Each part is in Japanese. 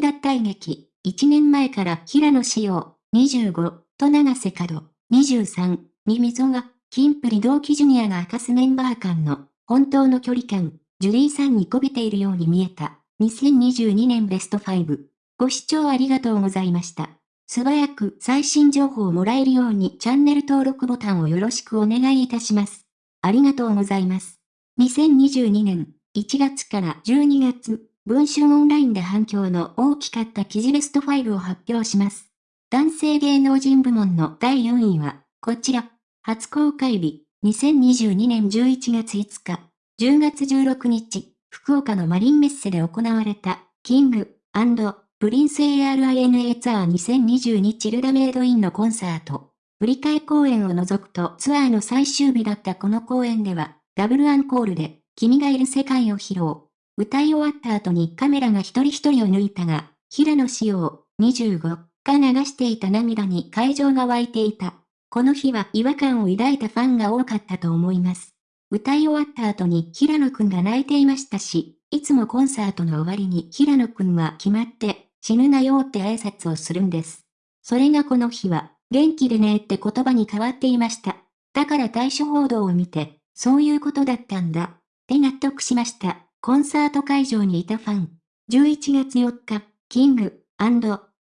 脱退劇、1年前から平野紫耀、25、と長瀬角、23、に溝が、キンプリ同期ジュニアが明かすメンバー間の、本当の距離感、ジュリーさんにこびているように見えた。2022年ベスト5。ご視聴ありがとうございました。素早く最新情報をもらえるようにチャンネル登録ボタンをよろしくお願いいたします。ありがとうございます。2022年1月から12月、文春オンラインで反響の大きかった記事ベスト5を発表します。男性芸能人部門の第4位は、こちら。初公開日、2022年11月5日、10月16日、福岡のマリンメッセで行われた、キング、プリンス ARINA ツアー2022チルダメイドインのコンサート。振り替え公演を除くとツアーの最終日だったこの公演では、ダブルアンコールで、君がいる世界を披露。歌い終わった後にカメラが一人一人を抜いたが、平野紫耀、25が流していた涙に会場が湧いていた。この日は違和感を抱いたファンが多かったと思います。歌い終わった後に平野くんが泣いていましたし、いつもコンサートの終わりに平野くんは決まって死ぬなよって挨拶をするんです。それがこの日は、元気でねって言葉に変わっていました。だから対処報道を見て、そういうことだったんだ。って納得しました。コンサート会場にいたファン。11月4日、キング、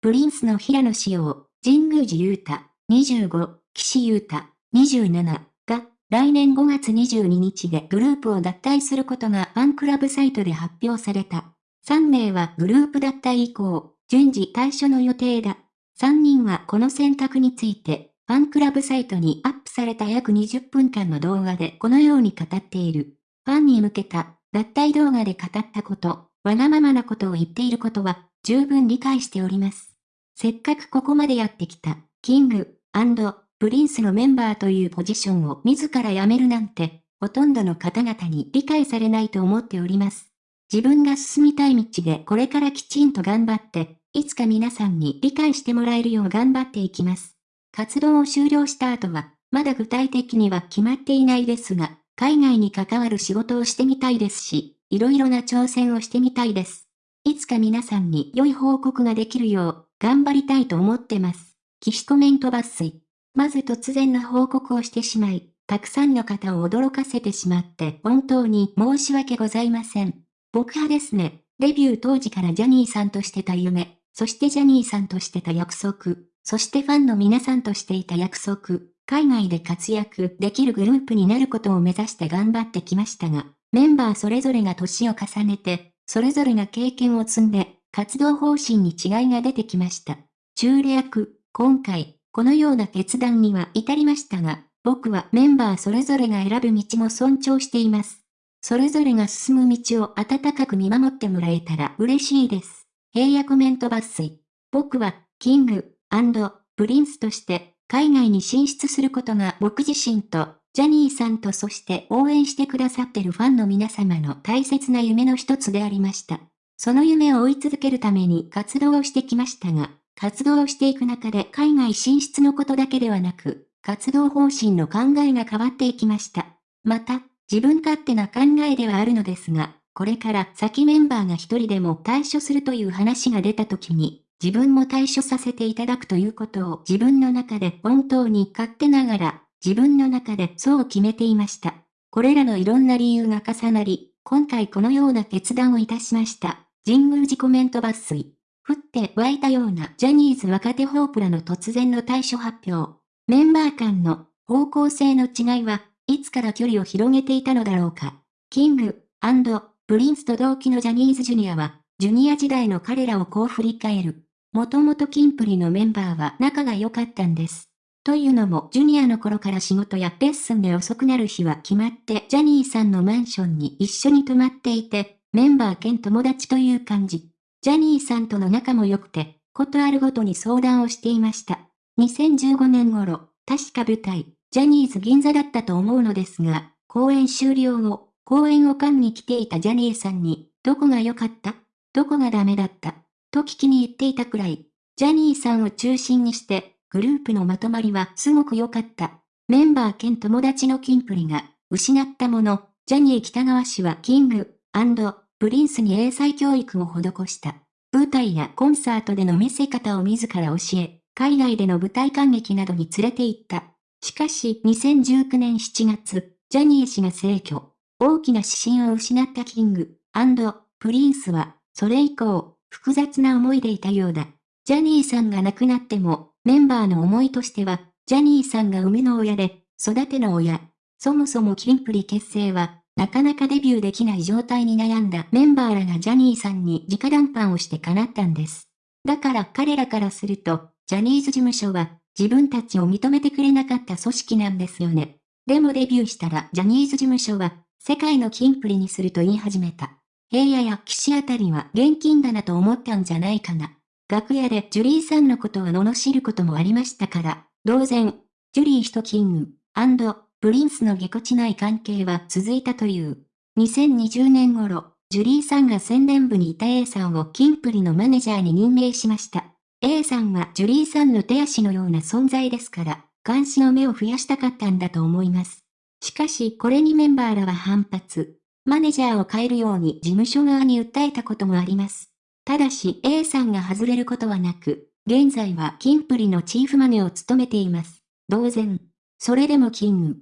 プリンスの平野紫耀、神宮寺勇太、25、岸優太、27が、来年5月22日でグループを脱退することがファンクラブサイトで発表された。3名はグループ脱退以降、順次退所の予定だ。3人はこの選択について、ファンクラブサイトにアップされた約20分間の動画でこのように語っている。ファンに向けた、脱退動画で語ったこと、わがままなことを言っていることは、十分理解しております。せっかくここまでやってきた、キング、アンドプリンスのメンバーというポジションを自ら辞めるなんて、ほとんどの方々に理解されないと思っております。自分が進みたい道でこれからきちんと頑張って、いつか皆さんに理解してもらえるよう頑張っていきます。活動を終了した後は、まだ具体的には決まっていないですが、海外に関わる仕事をしてみたいですし、いろいろな挑戦をしてみたいです。いつか皆さんに良い報告ができるよう、頑張りたいと思ってます。騎コメント抜粋。まず突然の報告をしてしまい、たくさんの方を驚かせてしまって本当に申し訳ございません。僕派ですね。デビュー当時からジャニーさんとしてた夢、そしてジャニーさんとしてた約束、そしてファンの皆さんとしていた約束、海外で活躍できるグループになることを目指して頑張ってきましたが、メンバーそれぞれが年を重ねて、それぞれが経験を積んで、活動方針に違いが出てきました。中略、今回、このような決断には至りましたが、僕はメンバーそれぞれが選ぶ道も尊重しています。それぞれが進む道を温かく見守ってもらえたら嬉しいです。平野コメント抜粋。僕は、キング、プリンスとして海外に進出することが僕自身と、ジャニーさんとそして応援してくださってるファンの皆様の大切な夢の一つでありました。その夢を追い続けるために活動をしてきましたが、活動をしていく中で海外進出のことだけではなく、活動方針の考えが変わっていきました。また、自分勝手な考えではあるのですが、これから先メンバーが一人でも退所するという話が出た時に、自分も対処させていただくということを自分の中で本当に勝手ながら、自分の中でそう決めていました。これらのいろんな理由が重なり、今回このような決断をいたしました。神宮寺コメント抜粋。降って湧いたようなジャニーズ若手ホープらの突然の対処発表。メンバー間の方向性の違いはいつから距離を広げていたのだろうか。キング、プリンスと同期のジャニーズジュニアは、ジュニア時代の彼らをこう振り返る。もともとキンプリのメンバーは仲が良かったんです。というのも、ジュニアの頃から仕事やレッスンで遅くなる日は決まって、ジャニーさんのマンションに一緒に泊まっていて、メンバー兼友達という感じ。ジャニーさんとの仲も良くて、ことあるごとに相談をしていました。2015年頃、確か舞台、ジャニーズ銀座だったと思うのですが、公演終了後、公演を観に来ていたジャニーさんに、どこが良かった？どこがダメだった？と聞きに行っていたくらい、ジャニーさんを中心にして、グループのまとまりはすごく良かった。メンバー兼友達のキンプリが、失ったもの、ジャニー北川氏はキング、プリンスに英才教育を施した。舞台やコンサートでの見せ方を自ら教え、海外での舞台観劇などに連れて行った。しかし、2019年7月、ジャニー氏が逝去。大きな指針を失ったキング、プリンスは、それ以降、複雑な思いでいたようだ。ジャニーさんが亡くなっても、メンバーの思いとしては、ジャニーさんが生みの親で、育ての親。そもそもキンプリ結成は、なかなかデビューできない状態に悩んだメンバーらがジャニーさんに直談判をして叶ったんです。だから彼らからすると、ジャニーズ事務所は自分たちを認めてくれなかった組織なんですよね。でもデビューしたらジャニーズ事務所は世界のキンプリにすると言い始めた。平野や岸あたりは現金だなと思ったんじゃないかな。楽屋でジュリーさんのことを罵ることもありましたから、当然、ジュリー氏とキング、プリンスのぎこちない関係は続いたという。2020年頃、ジュリーさんが宣伝部にいた A さんをキンプリのマネージャーに任命しました。A さんはジュリーさんの手足のような存在ですから、監視の目を増やしたかったんだと思います。しかしこれにメンバーらは反発。マネジャーを変えるように事務所側に訴えたこともあります。ただし A さんが外れることはなく、現在はキンプリのチーフマネを務めています。同然。それでもキング、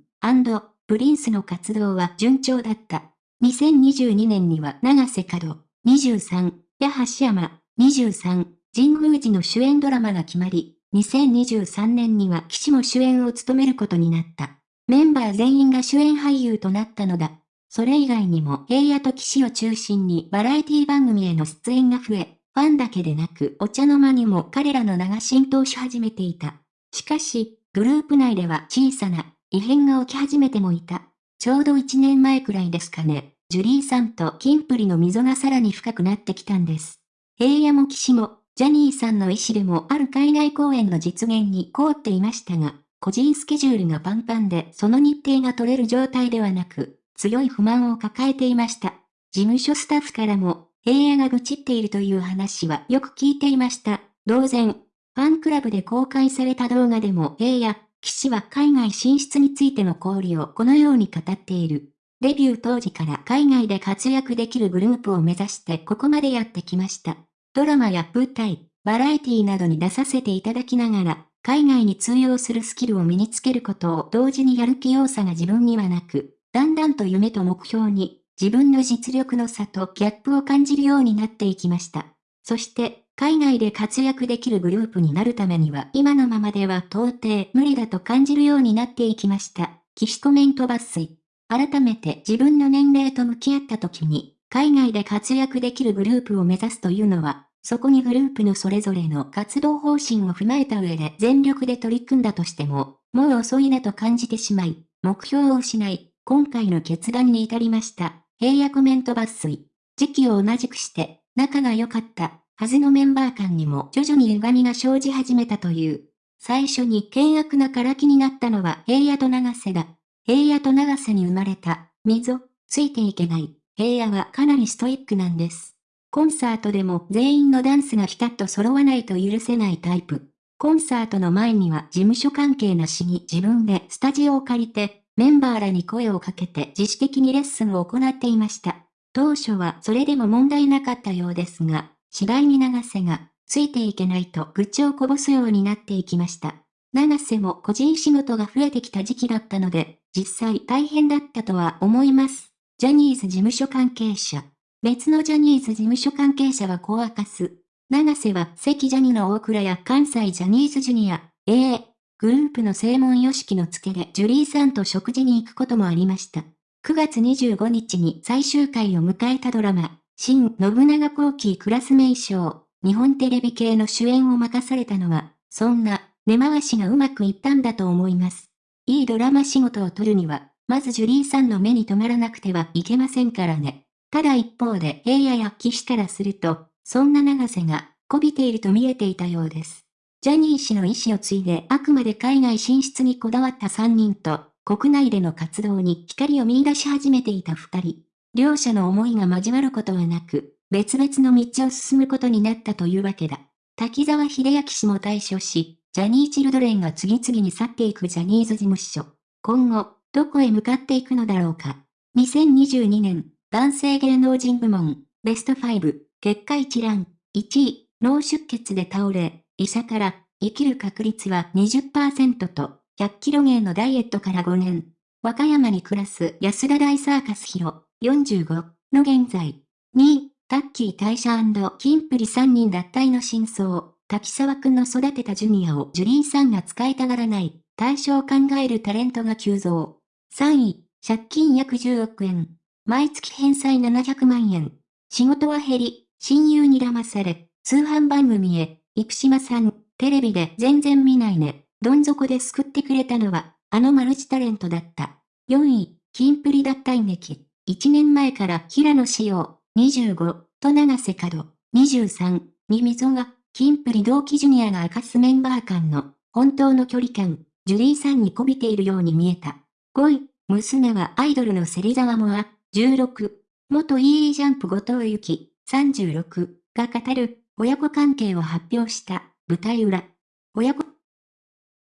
プリンスの活動は順調だった。2022年には長瀬角、23、や橋山、23、神宮寺の主演ドラマが決まり、2023年には騎士も主演を務めることになった。メンバー全員が主演俳優となったのだ。それ以外にも平野と騎士を中心にバラエティ番組への出演が増え、ファンだけでなくお茶の間にも彼らの名が浸透し始めていた。しかし、グループ内では小さな異変が起き始めてもいた。ちょうど1年前くらいですかね。ジュリーさんとキンプリの溝がさらに深くなってきたんです。平野も騎士も、ジャニーさんの意思でもある海外公演の実現に凍っていましたが、個人スケジュールがパンパンでその日程が取れる状態ではなく、強い不満を抱えていました。事務所スタッフからも、平野が愚痴っているという話はよく聞いていました。同然、ファンクラブで公開された動画でも平野、騎士は海外進出についての交流をこのように語っている。デビュー当時から海外で活躍できるグループを目指してここまでやってきました。ドラマや舞台、バラエティなどに出させていただきながら、海外に通用するスキルを身につけることを同時にやる気要素が自分にはなく、だんだんと夢と目標に自分の実力の差とギャップを感じるようになっていきました。そして、海外で活躍できるグループになるためには今のままでは到底無理だと感じるようになっていきました。騎士コメント抜粋。改めて自分の年齢と向き合った時に、海外で活躍できるグループを目指すというのは、そこにグループのそれぞれの活動方針を踏まえた上で全力で取り組んだとしても、もう遅いなと感じてしまい、目標を失い、今回の決断に至りました。平野コメント抜粋。時期を同じくして、仲が良かったはずのメンバー間にも徐々に歪みが生じ始めたという。最初に険悪なからきになったのは平野と長瀬だ。平野と長瀬に生まれた、溝、ついていけない。平野はかなりストイックなんです。コンサートでも全員のダンスがピタッと揃わないと許せないタイプ。コンサートの前には事務所関係なしに自分でスタジオを借りて、メンバーらに声をかけて自主的にレッスンを行っていました。当初はそれでも問題なかったようですが、次第に長瀬が、ついていけないと愚痴をこぼすようになっていきました。長瀬も個人仕事が増えてきた時期だったので、実際大変だったとは思います。ジャニーズ事務所関係者。別のジャニーズ事務所関係者はこう明かす。長瀬は関ジャニの大倉や関西ジャニーズジュニア、AA、グループの正門よしきの付けでジュリーさんと食事に行くこともありました。9月25日に最終回を迎えたドラマ、新信長後期クラス名称、日本テレビ系の主演を任されたのは、そんな根回しがうまくいったんだと思います。いいドラマ仕事を取るには、まずジュリーさんの目に留まらなくてはいけませんからね。ただ一方で平野や騎士からすると、そんな長瀬が、こびていると見えていたようです。ジャニー氏の意思を継いであくまで海外進出にこだわった3人と、国内での活動に光を見出し始めていた2人。両者の思いが交わることはなく、別々の道を進むことになったというわけだ。滝沢秀明氏も対処し、ジャニーチルドレンが次々に去っていくジャニーズ事務所。今後、どこへ向かっていくのだろうか。2022年、男性芸能人部門、ベスト5、結果一覧。1位、脳出血で倒れ、医者から、生きる確率は20%と、100キロ芸のダイエットから5年。和歌山に暮らす安田大サーカスヒロ、45の現在。2位、タッキー大社キンプリ3人脱退の真相。滝沢くんの育てたジュニアをジュリーさんが使いたがらない。対象を考えるタレントが急増。3位、借金約10億円。毎月返済700万円。仕事は減り、親友に騙され、通販番組へ、生島さん、テレビで全然見ないね。どん底で救ってくれたのは、あのマルチタレントだった。4位、キンプリ脱退劇。1年前から平野紫耀、25、と長瀬角、23、に溝が、キンプリ同期ジュニアが明かすメンバー間の本当の距離感、ジュリーさんに媚びているように見えた。5位、娘はアイドルの芹沢モア、16、元 EE ジャンプ後藤由紀、36が語る親子関係を発表した舞台裏。親子